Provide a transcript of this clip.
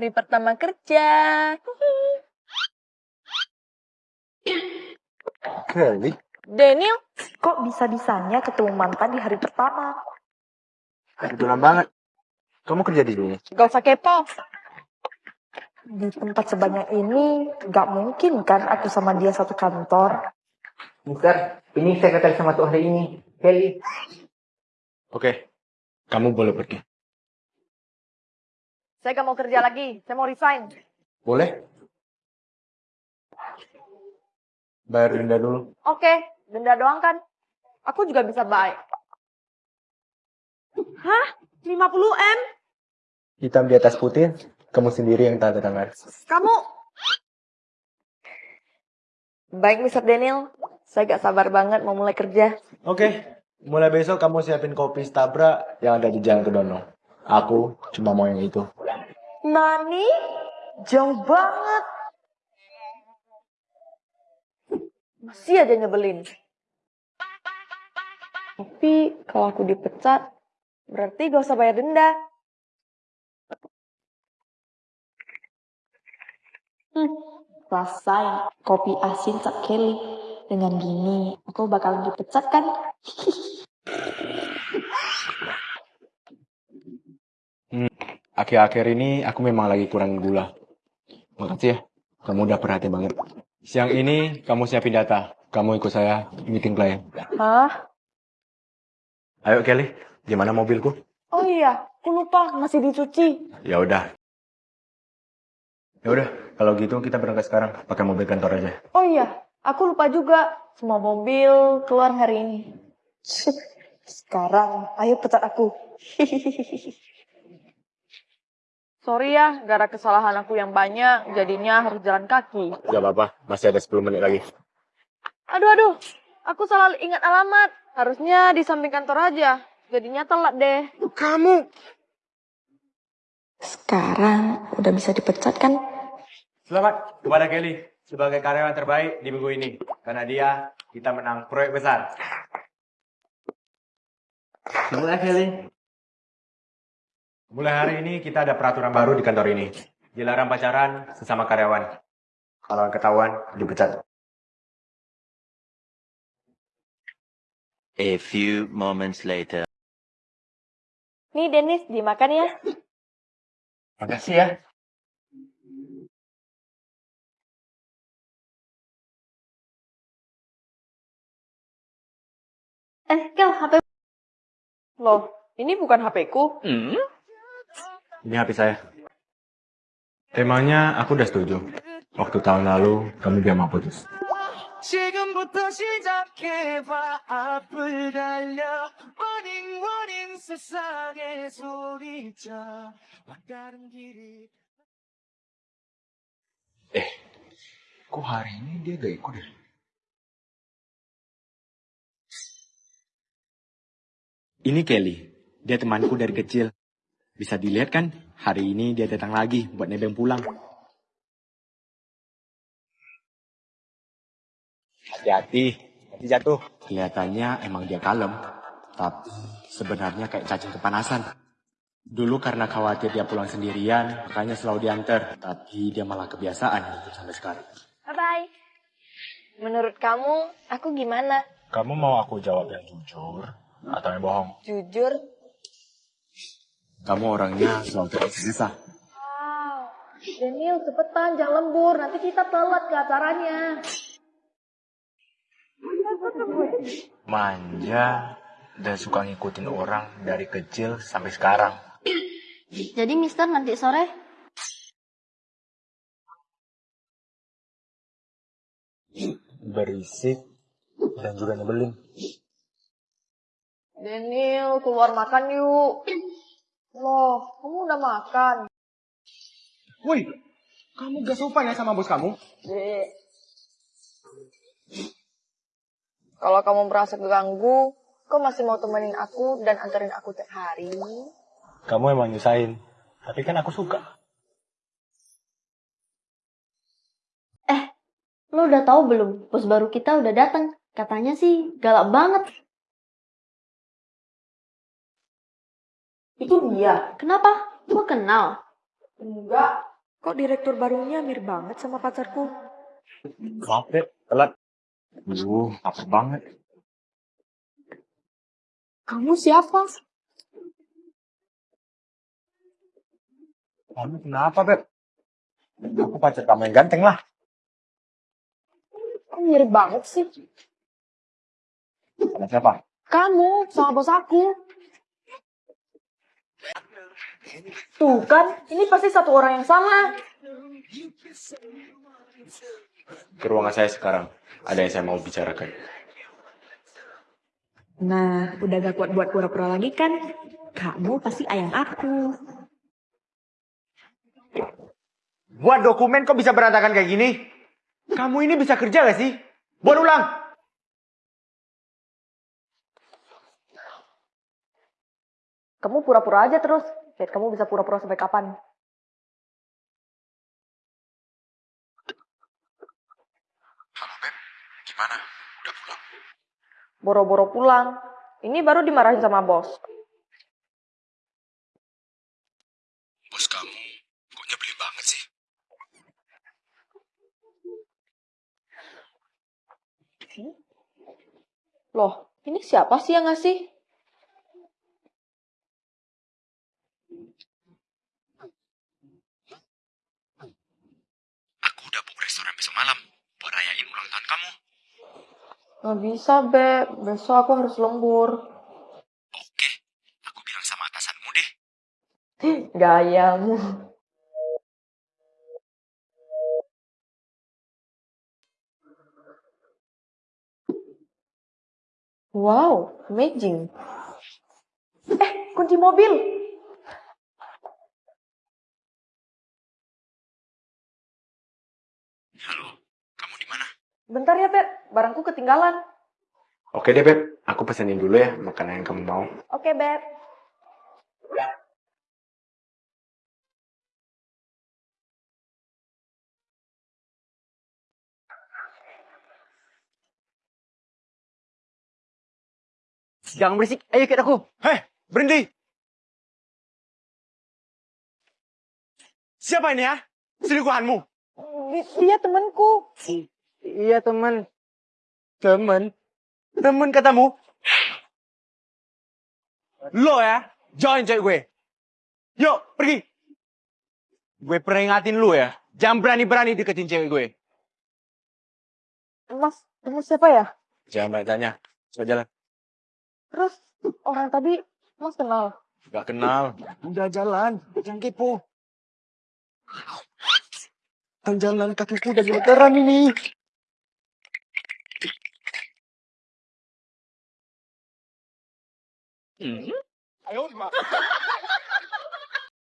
Hari pertama kerja. Kelly? Daniel, Kok bisa-bisanya ketemu mantan di hari pertama? Kebetulan banget. Kamu kerja di sini? gak usah kepo. Di tempat sebanyak ini, gak mungkin kan aku sama dia satu kantor. Mister, ini sekretaris sama tuh hari ini. Kelly. Oke. Kamu boleh pergi. Saya gak mau kerja lagi. Saya mau resign. Boleh? Bayar denda dulu. Oke, denda doang kan? Aku juga bisa baik. Hah? 50 M? Hitam di atas putih, kamu sendiri yang tanda tangan. Kamu... Baik, Mr. Daniel. Saya gak sabar banget mau mulai kerja. Oke. Mulai besok kamu siapin kopi Stabra yang ada di Jalan Kedono. Aku cuma mau yang itu. Nani? Jauh banget. Masih aja nyebelin. Tapi kalau aku dipecat, berarti gak usah bayar denda. Hmm, rasain kopi asin Cak Kelly. Dengan gini, aku bakalan dipecat kan? Akhir-akhir ini aku memang lagi kurang gula. Makasih ya, kamu udah perhatian banget. Siang ini kamu siapin data. Kamu ikut saya meeting klien. Hah? Ayo Kelly, gimana mobilku? Oh iya, aku lupa masih dicuci. Ya udah. Ya udah, kalau gitu kita berangkat sekarang pakai mobil kantor aja. Oh iya, aku lupa juga. Semua mobil keluar hari ini. Sekarang, ayo pecat aku. Sorry ya, gara kesalahan aku yang banyak, jadinya harus jalan kaki. Gak apa-apa, masih ada 10 menit lagi. Aduh, aduh, aku salah ingat alamat. Harusnya di samping kantor aja. Jadinya telat deh. Kamu! Sekarang udah bisa dipecat kan? Selamat kepada Kelly sebagai karyawan terbaik di minggu ini. Karena dia, kita menang proyek besar. Mulai Kelly. Mulai hari ini kita ada peraturan baru di kantor ini. Dilarang pacaran sesama karyawan. Kalau ketahuan, dipecat. A few moments later. Nih, Dennis, dimakan ya. Makasih ya. Eh, Kel, HP... Loh, ini bukan HP-ku. Ini HP saya. Temanya aku udah setuju. Waktu tahun lalu, kamu dia mau putus. 지금부터 시작해봐 앞을 달려 running running 세상에 소리쳐 막다른 길이 Eh, kok hari ini dia gak ikut ya? Ini Kelly. Dia temanku dari kecil. Bisa dilihat kan, hari ini dia datang lagi buat nebeng pulang. Hati-hati, nanti jatuh. Kelihatannya emang dia kalem, tapi sebenarnya kayak cacing kepanasan. Dulu karena khawatir dia pulang sendirian, makanya selalu diantar. Tapi dia malah kebiasaan sampai sekarang. Bye-bye. Menurut kamu, aku gimana? Kamu mau aku jawab yang jujur atau yang bohong? Jujur? Kamu orangnya selalu tersiksa. Wow. Daniel, cepetan, jangan lembur. Nanti kita telat ke acaranya. Manja dan suka ngikutin orang dari kecil sampai sekarang. Jadi Mister nanti sore Berisik dan juga nyebelin. Daniel, keluar makan yuk. Loh, kamu udah makan? Woi, kamu gak sopan ya sama bos kamu? Dek. Kalau kamu merasa keganggu, kau masih mau temenin aku dan anterin aku tiap hari? Kamu emang nyusahin, tapi kan aku suka. Lo udah tahu belum? Bos baru kita udah datang. Katanya sih galak banget. Itu dia. Kenapa? Lo kenal? Enggak. Kok direktur barunya mirip banget sama pacarku? Maaf deh, telat. Duh, lapar banget. Kamu siapa? Kamu kenapa, Beb? Aku pacar kamu yang ganteng lah. Kok mirip banget sih? Sama siapa? Kamu sama bos aku. Tuh kan, ini pasti satu orang yang sama. Ke ruangan saya sekarang. Ada yang saya mau bicarakan. Nah, udah gak kuat buat pura-pura lagi kan? Kamu pasti ayang aku. Buat dokumen kok bisa berantakan kayak gini? Kamu ini bisa kerja gak sih? Buat ulang! Kamu pura-pura aja terus. Lihat kamu bisa pura-pura sampai kapan. Halo, Beb. Gimana? Udah pulang? Boro-boro pulang. Ini baru dimarahin sama bos. Bos kamu kok nyebelin banget sih? Loh, ini siapa sih yang ngasih? Aku udah book restoran besok malam. Buat rayain ulang tahun kamu. Nggak bisa, Beb. Besok aku harus lembur. Oke, aku bilang sama atasanmu deh. Gayamu. Wow, amazing. Eh, kunci mobil. Halo, kamu di mana? Bentar ya, Beb. Barangku ketinggalan. Oke deh, Beb. Aku pesenin dulu ya makanan yang kamu mau. Oke, Beb. Jangan berisik, ayo ikut aku. Hei, berhenti! Siapa ini ya? Selingkuhanmu? Dia temanku. Iya teman. Temen? Temen katamu? Lo ya? Join cewek gue. Yuk, pergi. Gue peringatin lu ya. Jangan berani-berani deketin cewek gue. Mas, kamu siapa ya? Jangan banyak tanya. Sudah jalan. Terus, orang tadi Mas kenal. Gak kenal. Udah jalan. Jangan kepo. Kan jalan kakiku udah gemeteran ini. Ayo, Mak.